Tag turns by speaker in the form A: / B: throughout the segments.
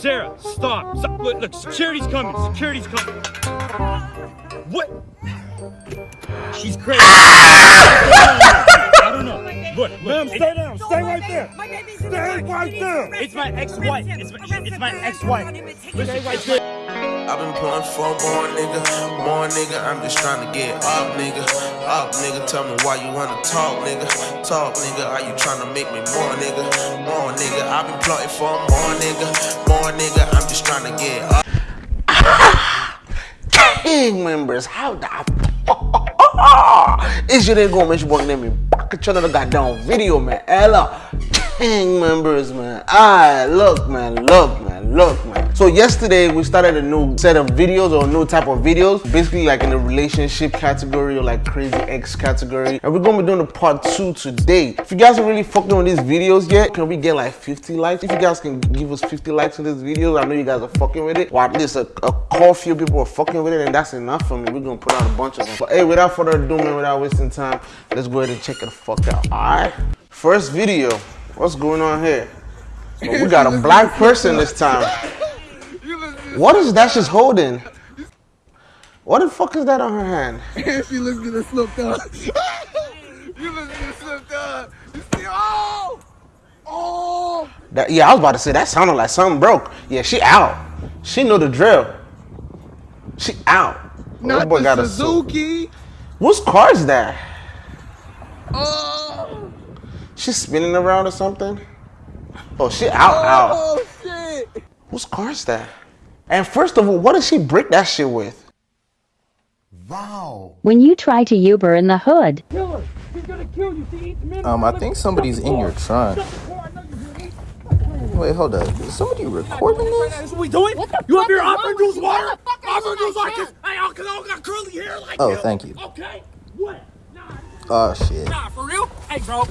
A: Sarah, stop. stop. Look, look, security's coming. Security's coming. What? She's crazy. I don't. Look, look.
B: Ma'am, stay down. Stay right there.
C: My baby's
B: Stay
C: the
B: right there.
A: It's my ex-wife. It's my, it's my ex-wife. Listen, it's good.
D: I've been pulling for more nigga, more nigga. I'm just trying to get up, nigga. Up, nigga. Tell me why you wanna talk, nigga. Talk, nigga. Are you trying to make me more, nigga? More, nigga. I've been plotting for more, nigga. More, nigga. I'm just trying to get up.
E: gang members, how the It's your name going mention one name back at another goddamn video, man. Ella, gang members, man. Alright, look, man, look, man, look, man. So yesterday we started a new set of videos or a new type of videos, basically like in the relationship category or like crazy ex category. And we're gonna be doing the part two today. If you guys are really fucking with these videos yet, can we get like 50 likes? If you guys can give us 50 likes on this video, I know you guys are fucking with it. Or at least a, a core few people are fucking with it, and that's enough for me. We're gonna put out a bunch of them. But hey, without further ado, man, without wasting time, let's go ahead and check it the fuck out. Alright? First video. What's going on here? So we got a black person this time. What is that she's holding? What the fuck is that on her hand?
F: she looks gonna slip down. you look gonna slip down. You see? Oh! Oh!
E: That, yeah, I was about to say that sounded like something broke. Yeah, she out. She know the drill. She out. Oh,
F: Not
E: that boy
F: the
E: got a.
F: Suzuki.
E: Whose car is that?
F: Oh!
E: She's spinning around or something? Oh, she out, out.
F: Oh shit!
E: Whose car is that? And first of all, what did she break that shit with? Wow.
G: When you try to Uber in the hood,
H: Um, I think somebody's in your trunk. Wait, hold up. Is somebody recording this?
A: That's what we doing? You up here offering juice water? Offering juice like this? Hey, I got curly hair like
H: Oh, thank you.
A: Okay. What? Nah,
H: Oh shit.
A: nah, for real? Hey, bro.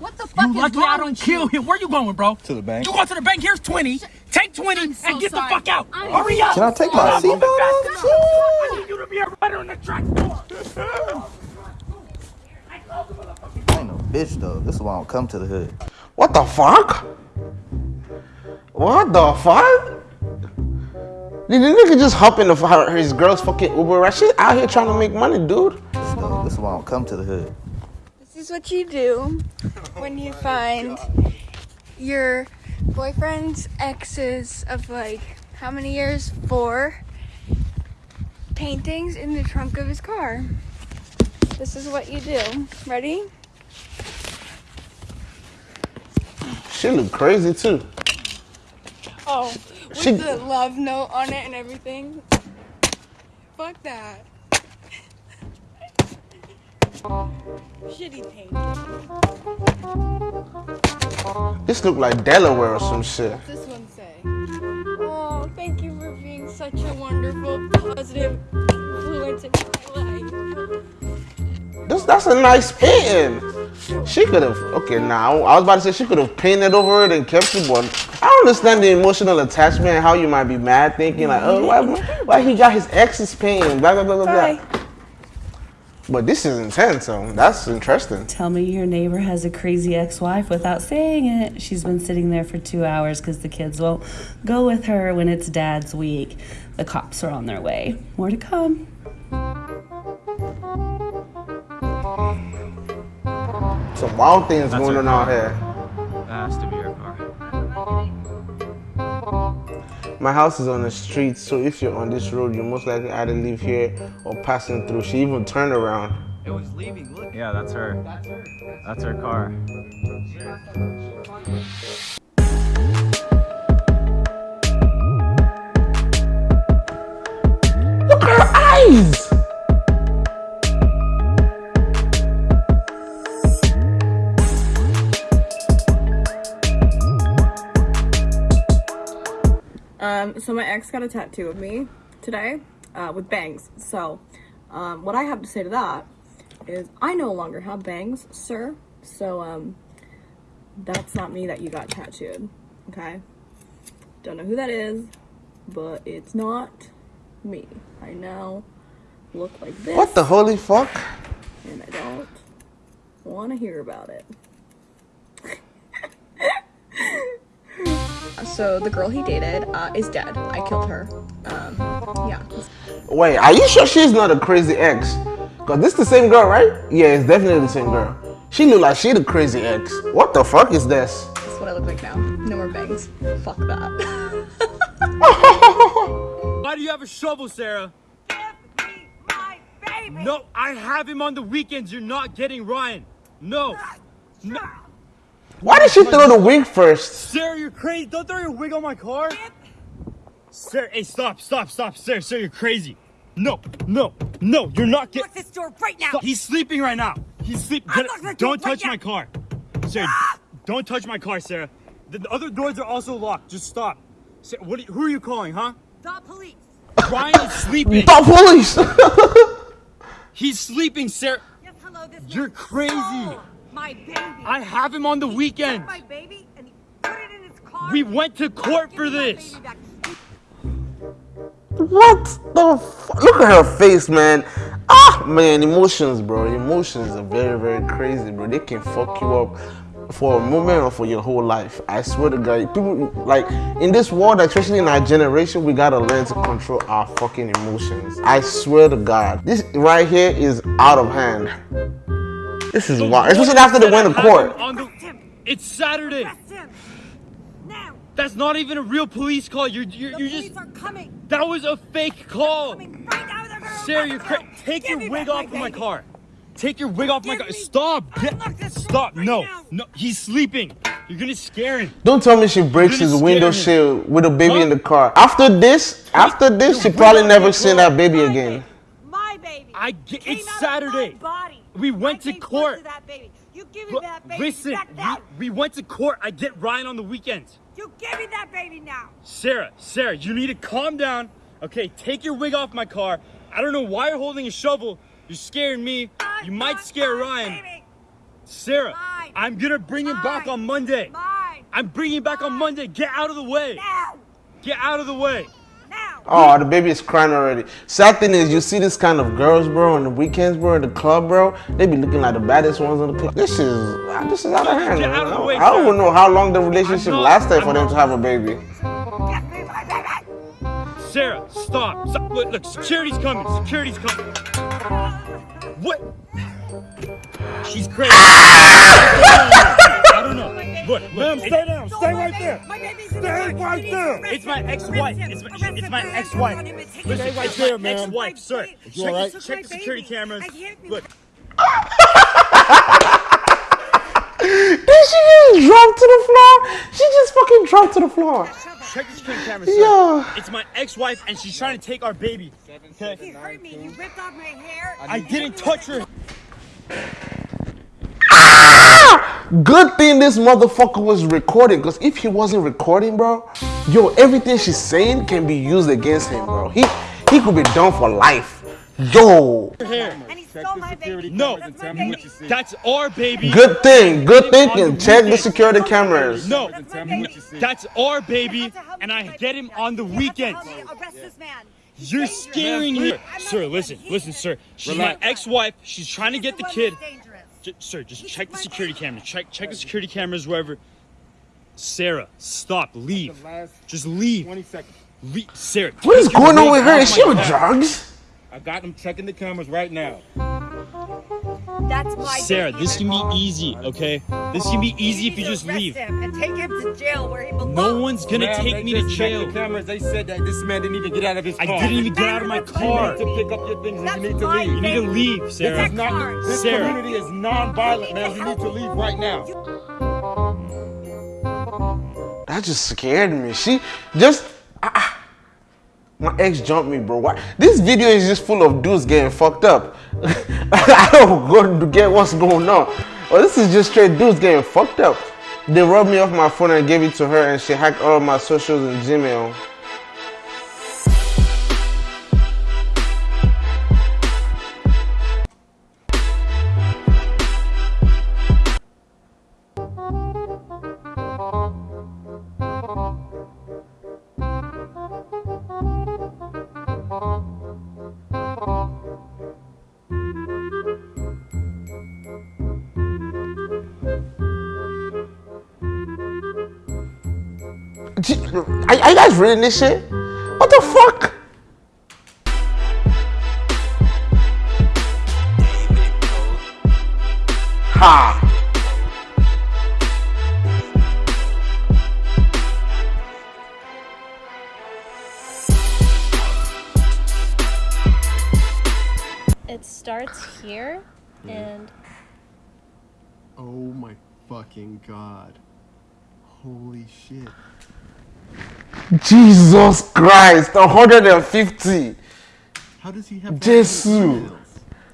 C: What the fuck
A: You
C: is
A: lucky
C: wrong
A: I don't kill
C: you?
A: him. Where you going, bro?
H: To the bank.
A: You go to the bank. Here's 20. Take 20
C: so
A: and get
C: sorry.
A: the fuck out.
C: I'm
A: Hurry up.
H: Can I take my
A: Come on,
H: seatbelt
A: move
H: off?
A: I need you to be a runner in the track door.
H: I ain't no bitch though. This is why I don't come to the hood.
E: What the fuck? What the fuck? Did the nigga just hop in the, her, his girl's fucking Uber ride? She out here trying to make money, dude.
H: This, though, this is why I don't come to the hood.
I: This is what you do when you oh find your boyfriend's exes of like how many years? Four paintings in the trunk of his car. This is what you do. Ready?
E: She look crazy too.
I: Oh, with
E: She-
I: the love note on it and everything. Fuck that. Shitty paint.
E: This look like Delaware or some shit.
I: What's this one say? Oh, thank you for being such a wonderful, positive influence in my life.
E: This that's a nice painting. She could have okay now. I was about to say she could have painted over it and kept it, but I understand the emotional attachment and how you might be mad thinking like, oh why, why he got his ex's painting, blah blah blah blah
I: Bye.
E: blah. But this is intense, so that's interesting.
J: Tell me your neighbor has a crazy ex wife without saying it. She's been sitting there for two hours because the kids won't go with her when it's dad's week. The cops are on their way. More to come.
E: Some wild things going on out here.
A: That has to be her car.
E: My house is on the street, so if you're on this road, you most likely either live here or passing through. She even turned around.
A: It was leaving. Look. Yeah, that's her. that's her.
E: That's her
K: car. So my ex got a tattoo of me today uh, with bangs. So um, what I have to say to that is I no longer have bangs, sir. So um, that's not me that you got tattooed. Okay. Don't know who that is, but it's not me. I now look like this.
E: What the holy fuck?
K: And I don't want to hear about it. So the girl he dated uh, is dead. I killed her. Um, yeah.
E: Wait, are you sure she's not a crazy ex? Cause this the same girl, right? Yeah, it's definitely the same girl. She look like she the crazy ex. What the fuck is this?
K: That's what I look like now. No more bangs. Fuck that.
A: Why do you have a shovel, Sarah? No, I have him on the weekends. You're not getting Ryan. No. No.
E: Why did she throw the wig first?
A: Sarah, you're crazy. Don't throw your wig on my car. Sarah, hey, stop, stop, stop. Sarah, Sarah, you're crazy. No, no, no, you're not getting.
B: Lock this door right now.
A: Stop. He's sleeping right now. He's sleeping.
B: Unlock the door
A: Don't
B: right
A: touch
B: now.
A: my car. Sarah, don't touch my car, Sarah. The, the other doors are also locked. Just stop. Sarah, what? Are you, who are you calling, huh?
B: The police.
A: Brian is sleeping.
E: The police!
A: He's sleeping, Sarah.
B: Yes, hello. This
A: You're crazy.
B: stole My baby.
A: I have him on the
B: He took. My baby and he put it in his car.
A: We went to court for this.
B: baby
E: what the fuck? Look at her face, man. Ah, man, emotions, bro. Emotions are very, very crazy, bro. They can fuck you up for a moment or for your whole life. I swear to God, people like in this world, especially in our generation, we gotta learn to control our fucking emotions. I swear to God, this right here is out of hand. This is
A: The
E: wild, especially
A: lawyer
E: after the
A: said
E: went
A: I
E: to
A: have
E: court.
A: on the- It's Saturday.
B: Now.
A: That's not even a real police call. You're you're,
B: The
A: you're
B: police
A: just.
B: are coming.
A: That was a fake call.
B: Coming right now. They're gonna
A: Sarah, you're cra-
B: you.
A: take
B: Give
A: your wig off of my car. Take your wig off my car. Stop. Get,
B: Unlock this door
A: stop.
B: right
A: No.
B: now.
A: No. He's sleeping. You're gonna scare him.
E: Don't tell me she breaks his window
A: scare him.
E: shield with a baby
A: Huh?
E: in the car. After this, after this, she probably never seen that baby again.
B: My baby.
A: I get- it's
B: out of
A: Saturday. We went
B: I
A: to court.
B: To that baby. You give me that baby
A: listen,
B: back now.
A: we, we went to court. I get Ryan on the weekends.
B: You give me that baby now.
A: Sarah, Sarah, you need to calm down. Okay, take your wig off my car. I don't know why you're holding a shovel. You're scaring me.
B: Mine,
A: You might
B: mine,
A: scare
B: mine,
A: Ryan.
B: Baby.
A: Sarah. I'm gonna bring him back on Monday. I'm bringing him back on Monday. Get out of the way.
B: Now.
A: Get out of the way.
E: Oh, the baby is crying already. Sad thing is, you see this kind of girls, bro, on the weekends, bro, in the club, bro. They be looking like the baddest ones in the club. This is ah, this is out of hand.
A: Out of way,
E: I don't even know how long the relationship lasted for them to have a baby.
B: Give me my baby.
A: Sarah, stop. Stop. Look, look, security's coming. Security's coming. What? She's crazy. I don't know. Look, look.
F: Ma'am, stay down.
B: Don't
F: Stay right
B: baby.
F: there.
B: My baby's
F: Stay
B: the
F: right
B: You need to
F: there.
A: It's my ex-wife. It's my- it's my
B: Put your hands
A: ex-wife.
B: on him and take
A: Listen,
B: him
F: right
A: it's my
F: there, ma'am.
A: ex-wife, sir.
B: You
A: Check,
F: all right?
A: check the security cameras.
B: I hit me.
A: Look,
E: Did she just drop to the floor? She just fucking dropped to the floor.
A: check the security cameras, sir.
E: Yo.
A: It's my ex-wife, and she's trying to take our baby.
B: He
A: Okay?
B: hurt me. He ripped off my hair.
A: I didn't touch her.
E: Good thing this motherfucker was recording, because if he wasn't recording, bro, yo, everything she's saying can be used against him, bro. He he could be done for life. Yo.
A: Her.
B: And he stole my baby.
A: No,
B: That's my baby.
A: that's our baby.
E: Good thing, good
A: Get him on
E: thinking.
A: the
E: Check the security cameras.
A: No,
B: That's my
A: no,
B: baby.
A: that's our baby,
B: You have to help
A: and I
B: get my
A: get
B: baby
A: him on the
B: You have to
A: weekends.
B: help me arrest this man.
A: You're scaring me. Sir, listen, listen, sir. She's my ex-wife. She's trying to get the kid.
B: That's
A: sir, just
B: He
A: check the security
B: baby.
A: cameras. Check check the security cameras wherever. Sarah, stop. Leave. Just leave.
F: 20 seconds.
A: leave. Sarah.
E: What is going on with her? Is she
A: my
E: on drugs?
F: I got them checking the cameras right now.
B: That's my
A: Sarah,
B: baby.
A: this can be easy, okay? This can be easy if you
B: need to
A: just
B: arrest
A: leave.
B: him and take him to jail where he belongs.
A: No one's gonna
F: Ma'am,
A: take
F: they
A: me to
F: just checked
A: jail.
F: The cameras, they said that this man didn't even get out of his
A: I
F: car.
A: didn't even get out of my car.
F: You
A: car.
F: need to pick up your things and you need to
B: my
F: leave.
A: You need to
B: baby.
A: leave,
F: This
A: Sarah.
F: is not. This
A: Sarah.
F: community is non-violent, man. You need to leave right now.
E: That just scared me. She just. ah, ah. my ex jumped me, bro. Why? This video is just full of dudes getting fucked up. I don't go to get what's going on. Well, this is just straight dudes getting fucked up. They robbed me off my phone and gave it to her, and she hacked all of my socials and Gmail. Are, are you guys reading this shit? What the fuck? Ha!
C: It starts here, and
F: Oh my fucking god. Holy shit.
E: Jesus Christ, 150.
F: How does he have
E: Jesus.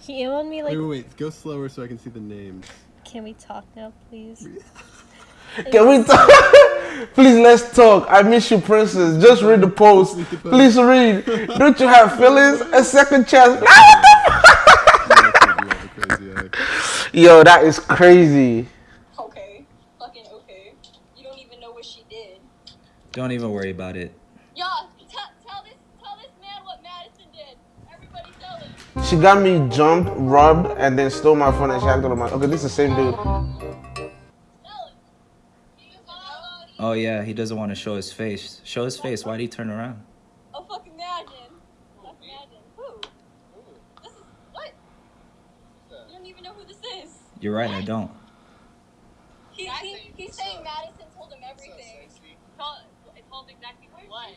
C: he emailed me like,
F: Wait, wait, wait. Go slower so I can see the names.
C: "Can we talk now, please?"
E: Can we talk? Please, let's talk. I miss you, princess. Just read the post. Please read. Don't you have feelings? A second chance. Nah, what the fuck? Yo, that is crazy.
K: Okay. Fucking okay. You don't even know what she did.
L: Don't even worry about it.
K: Yeah, t- tell this tell this man what Madison did. Everybody tell him.
E: She got me jumped, robbed, and then stole my phone and she hacked all of my. Okay, this is the same dude.
L: Oh yeah, he doesn't want to show his face. Show his face. Why'd he turn around?
K: Oh fucking imagine. Fuck imagine. Who? This is what? You don't even know who this is.
L: You're right, I don't.
K: He, he, he's saying Madison told him everything. Told, told exactly what?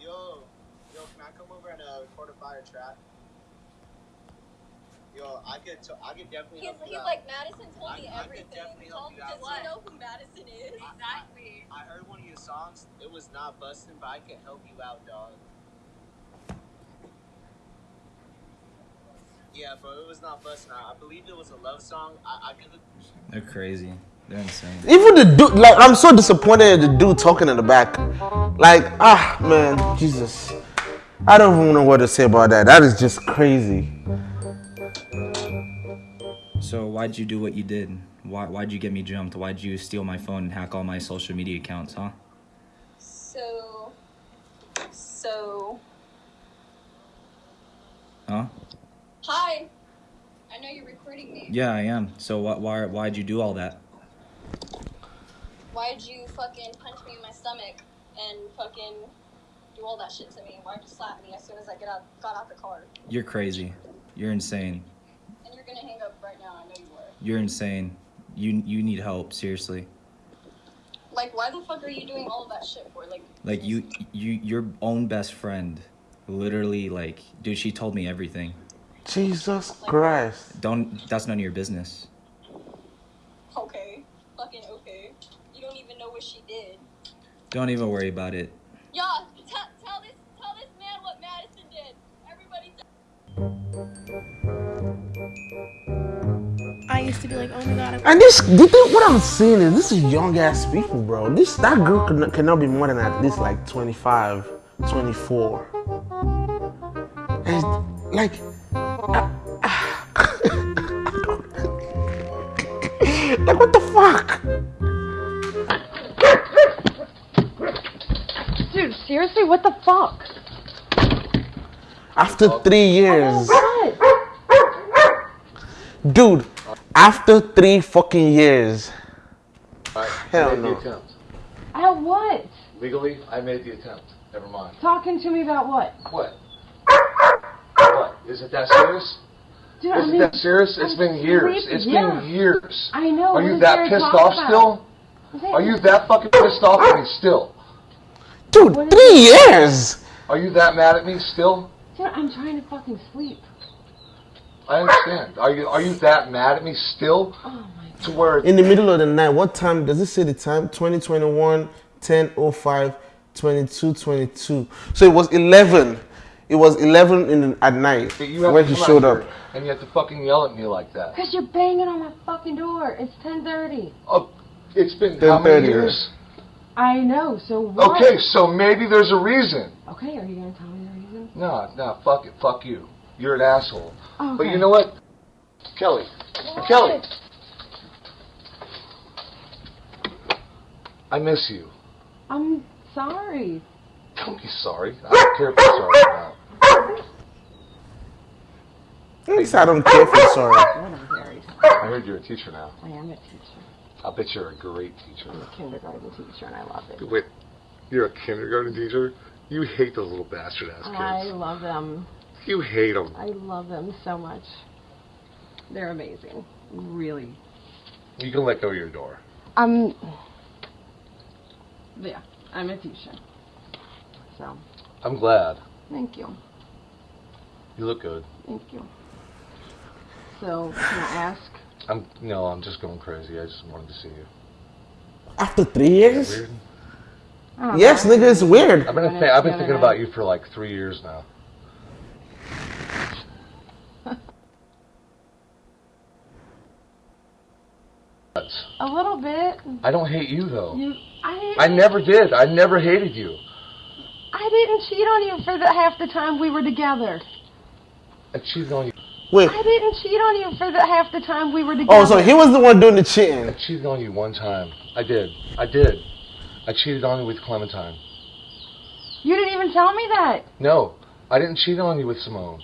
M: Yo, yo, can I come over and uh, record a fire trap? Yo, I could, t- I could definitely
K: He's,
M: help you
K: he's
M: out.
K: like Madison told me
M: I- I could
K: everything.
M: definitely help
K: Told,
M: you out.
K: does he know who Madison is? Exactly.
M: I heard one of your songs. It was not busting, but I can help you out, dog. Yeah, bro, it was not busting. I, I believe it was a love song. I, I could.
L: They're crazy. They're insane.
E: Even the dude, like, I'm so disappointed at the dude talking in the back. Like, ah, man, Jesus. I don't even know what to say about that. That is just crazy.
L: So why'd you do what you did? Why why'd you get me jumped? Why'd you steal my phone and hack all my social media accounts, huh?
K: So, so,
L: Huh?
K: hi. I know you're recording me.
L: Yeah, I am. So what why why'd you do all that?
K: Why'd you fucking punch me in my stomach and fucking do all that shit to me? Why'd you slap me as soon as I get out, got out the car?
L: You're crazy. You're insane.
K: And you're gonna hang up right now. I know you are.
L: You're insane. You you need help, seriously.
K: Like, why the fuck are you doing all of that shit for? Like,
L: Like you you your own best friend literally like dude she told me everything.
E: Jesus Christ.
L: Don't that's none of your business.
K: okay, fucking okay. You don't even she did.
L: Don't even worry about it.
K: Yeah, t- tell this tell this man what Madison did. Everybody.
C: I used to be like, "Oh my god."
E: And this, the thing, what I'm seeing is this is young ass people, bro. This that girl can, cannot be more than at least like 25, 24. And like, like what the fuck?
N: Seriously, what the fuck?
E: After three years,
N: What?
E: dude. After three fucking years. Hell
O: I made
E: no.
O: the attempt.
N: At what?
O: Legally, I made the attempt. Never mind.
N: Talking to me about what?
O: What? What? Is it that serious?
N: Dude,
O: Is
N: I
O: it
N: mean,
O: that serious? It's
N: I'm
O: been years.
N: sleeping.
O: It's
N: Yeah.
O: been years.
N: I know.
O: Are
N: what
O: you that pissed off
N: about?
O: still? Are you that fucking pissed off at me still?
E: Dude, three years.
O: Are you that mad at me still?
N: Dude, I'm trying to fucking sleep.
O: I understand. Are you are you that mad at me still?
N: Oh
O: To where
E: In the middle of the night, what time does it say the time? 2021, 1005, 22, 22. So it was 11. It was 11 in at night
O: that you have
E: when he showed up.
O: and you have to fucking yell at me like that?
N: Cause you're banging on my fucking door. It's 10:30.
O: Oh, it's been how many
E: 10:30.
O: years?
N: I know. So what?
O: Okay, so maybe there's a reason.
N: Okay, are you gonna tell me the reason?
O: No, no, fuck it, fuck you. You're an asshole.
N: Oh,
O: But you know what? Kelly. Kelly. I miss you.
N: I'm sorry.
O: Don't be sorry. I don't care if you're sorry or not.
E: At least I don't care if you're sorry.
O: I heard you're a teacher now.
N: I am a teacher.
O: I bet you're a great teacher.
N: I'm a kindergarten teacher and I love it.
O: Wait, you're a kindergarten teacher? You hate those little bastard ass kids.
N: I love them.
O: You hate them.
N: I love them so much. They're amazing. Really.
O: You can let go of your door.
N: I'm. Yeah, I'm a teacher. So,
O: I'm glad.
N: thank you.
O: You look good.
N: Thank you. So, can I ask?
O: I'm no, I'm just going crazy. I just wanted to see you.
E: After three years?
O: Weird.
E: Yes,
N: know.
E: nigga, it's weird.
O: I've been th- I've been thinking about you for like three years now.
N: A little bit.
O: I don't hate you though.
N: You, I,
O: I never did. I never hated you.
N: I didn't cheat on you for the half the time we were together.
O: I cheated on you.
E: Wait.
N: I didn't cheat on you for the half the time we were together.
E: Oh, so he was the one doing the cheating.
O: I cheated on you one time. I did. I did. I cheated on you with Clementine.
N: You didn't even tell me that.
O: No, I didn't cheat on you with Simone.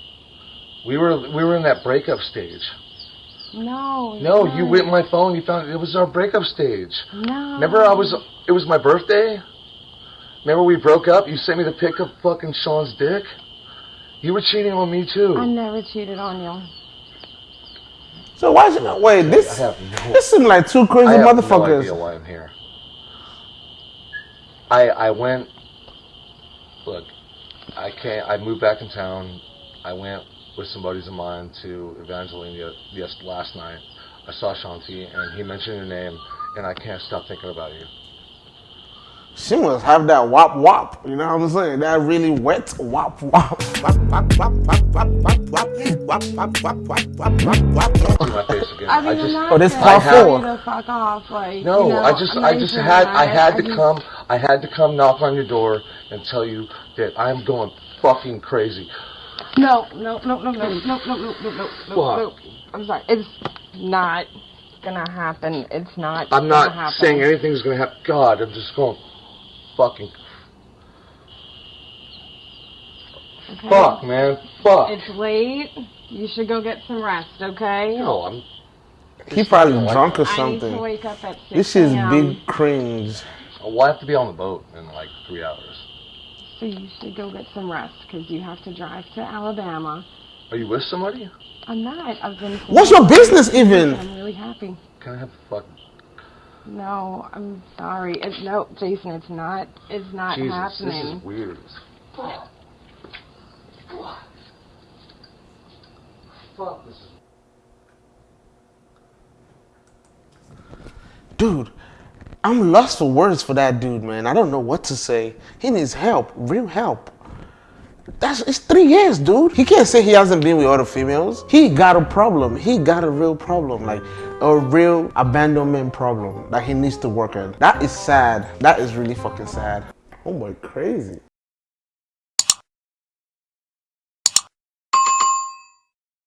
O: We were we were in that breakup stage.
N: No.
O: No,
N: no.
O: you went my phone. You found it was our breakup stage.
N: No.
O: Remember, I was. It was my birthday. Remember, we broke up. You sent me the pic of fucking Sean's dick. You were cheating on me too.
N: I never cheated on you.
E: So why is it not? Wait, this
O: I have no.
E: this seem like two crazy
O: I have no
E: motherfuckers.
O: idea why I'm here. I I went. Look, I can't. I moved back in town. I went with some buddies of mine to Evangeline yes, yes last night. I saw Shanti and he mentioned your name, and I can't stop thinking about you.
E: She must have that wop wop. You know what I'm saying? That really wet wop wop. Wop wop wop wop wop wop wop wop wop wop wop wop wop
O: See
E: wop.
O: my face again.
N: I mean,
O: I
N: I'm
O: just.
N: not
E: Oh, this
N: saying
E: part
N: for
E: four.
N: you to fuck off, like,
O: No,
N: you know,
O: I just,
N: I'm
O: I
N: not
O: just
N: even
O: had, I
N: mad.
O: had to
N: just-
O: come, I had to come knock on your door and tell you that I'm going fucking crazy.
N: No, no, no, no, no, no, no, no, no, no, no,
O: What?
N: no. I'm sorry. It's not gonna happen. It's not.
O: I'm
N: gonna
O: not
N: happen.
O: saying anything's gonna happen. God, I'm just going fucking
N: Okay?
O: fuck, man, fuck.
N: It's late. You should go get some rest, okay?
O: No, I'm.
E: He probably drunk or something.
N: I need to wake up at 6
E: This is big cringe.
O: Well, I have to be on the boat in like three hours.
N: So you should go get some rest because you have to drive to Alabama.
O: Are you with somebody?
N: I'm not. I've been.
E: What's your business even?
N: I'm really happy.
O: Can I have a fuck?
N: No, I'm sorry. It, no, Jason, it's not. It's not
O: Jesus,
N: happening.
O: this is weird fuck. Fuck. Fuck, this is.
E: Dude, I'm lost for words for that dude, man. I don't know what to say. He needs help, real help. That's it's three years, dude. He can't say he hasn't been with other females. He got a problem. He got a real problem, like a real abandonment problem that he needs to work on. That is sad. That is really fucking sad. Oh my, crazy.